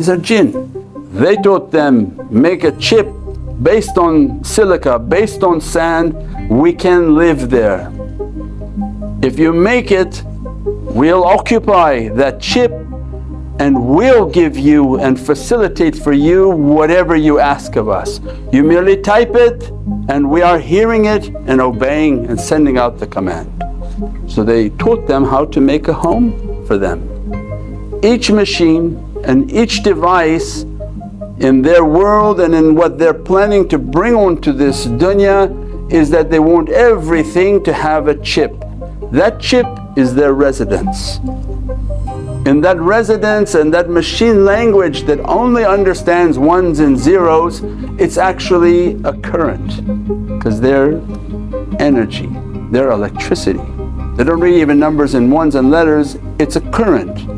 These are jinn. They taught them make a chip based on silica, based on sand, we can live there. If you make it, we'll occupy that chip and we'll give you and facilitate for you whatever you ask of us. You merely type it and we are hearing it and obeying and sending out the command. So they taught them how to make a home for them. Each machine and each device in their world and in what they're planning to bring onto this dunya is that they want everything to have a chip. That chip is their residence. In that residence and that machine language that only understands ones and zeros, it's actually a current because they're energy, they're electricity. They don't read even numbers and ones and letters, it's a current.